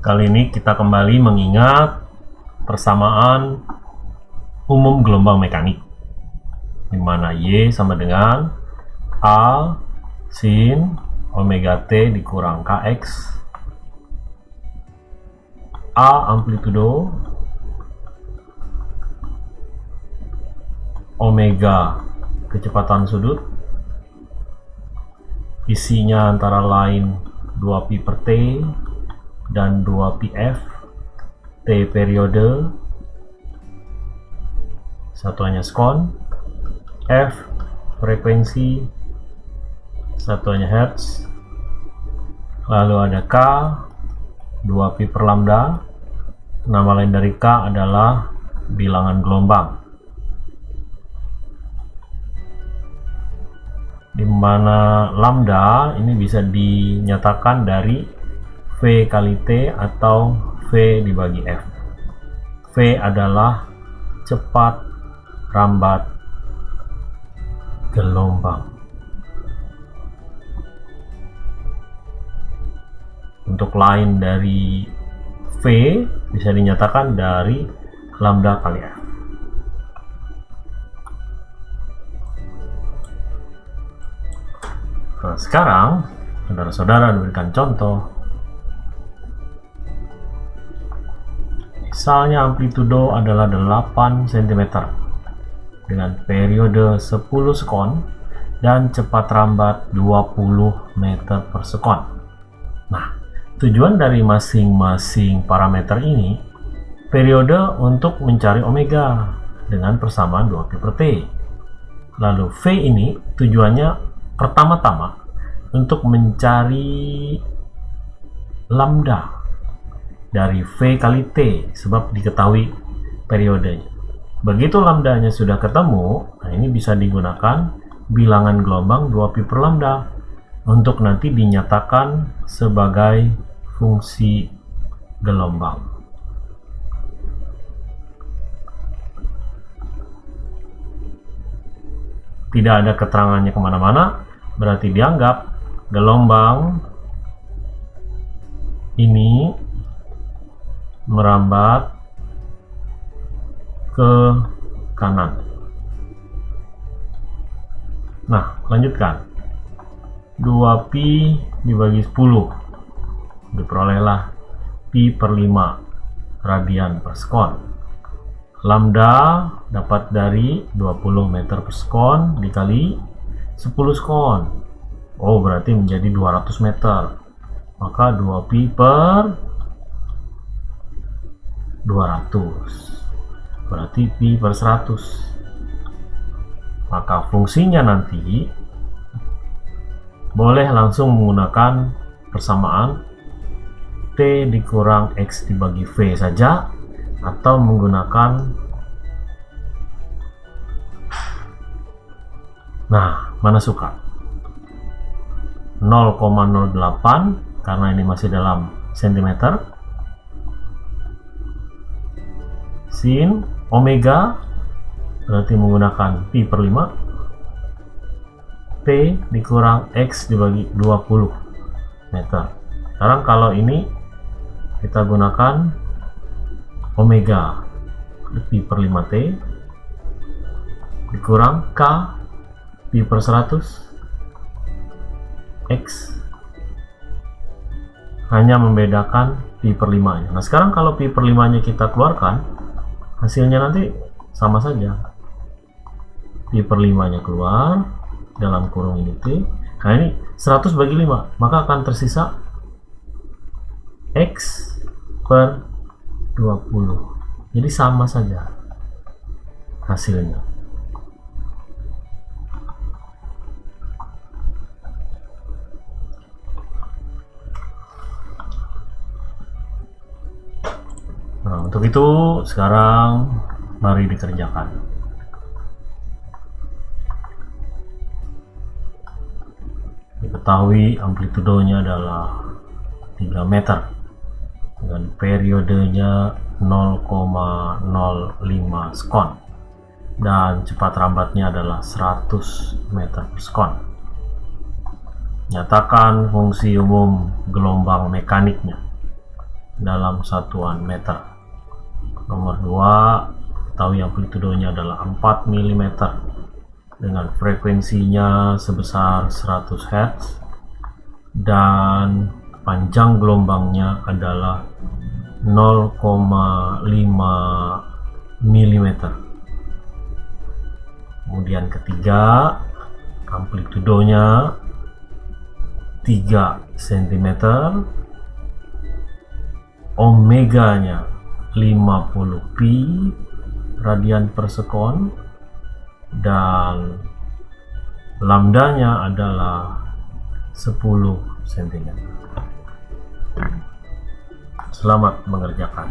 Kali ini kita kembali mengingat persamaan umum gelombang mekanik di mana Y sama dengan A sin omega T dikurang Kx. A amplitudo omega kecepatan sudut. Isinya antara lain 2pi per T dan 2pf T periode. Satuannya skon F frekuensi satuannya hertz. Lalu ada K 2pi per lambda. Nama lain dari K adalah bilangan gelombang. Di mana lambda ini bisa dinyatakan dari V kali T atau V dibagi F. V adalah cepat rambat gelombang. Untuk lain dari V bisa dinyatakan dari lambda kali F. Nah sekarang saudara-saudara diberikan contoh misalnya amplitudo adalah 8 cm dengan periode 10 sekon dan cepat rambat 20 meter per sekon. Nah, tujuan dari masing-masing parameter ini periode untuk mencari omega dengan persamaan 2 pi per t. Lalu V ini tujuannya pertama-tama untuk mencari lambda dari V kali T sebab diketahui periodenya. Begitu lambdanya sudah ketemu, nah ini bisa digunakan bilangan gelombang 2pi per lambda untuk nanti dinyatakan sebagai fungsi gelombang. Tidak ada keterangannya ke mana-mana, berarti dianggap gelombang ini merambat ke kanan. Nah, lanjutkan. 2pi dibagi 10 diperolehlah pi per 5 radian per sekon. Lambda dapat dari 20 meter per sekon dikali 10 sekon. Oh, berarti menjadi 200 meter. Maka 2pi per 200 berarti pi per 100 maka fungsinya nanti boleh langsung menggunakan persamaan T dikurang X dibagi V saja atau menggunakan nah mana suka? 0,08 karena ini masih dalam sentimeter sin omega berarti menggunakan pi per 5 T dikurang X dibagi 20 meter. Sekarang kalau ini kita gunakan omega pi per 5 T dikurang K pi per 100 X. Hanya membedakan pi per 5 nya nah sekarang kalau pi per 5 nya kita keluarkan hasilnya nanti sama saja. Pi per 5 nya keluar dalam kurung ini T. Nah ini 100 bagi 5 maka akan tersisa X per 20 jadi sama saja hasilnya Nah, untuk itu sekarang mari dikerjakan. Diketahui amplitudonya adalah 3 meter dengan periodenya 0,05 sekon dan cepat rambatnya adalah 100 meter per sekon. Nyatakan fungsi umum gelombang mekaniknya dalam satuan meter. Nomor 2, tahu amplitudonya adalah 4 mm dengan frekuensinya sebesar 100 Hz dan panjang gelombangnya adalah 0,5 mm. Kemudian ketiga, amplitudonya 3 cm omeganya 50 pi radian per sekon dan lambdanya adalah 10 cm selamat mengerjakan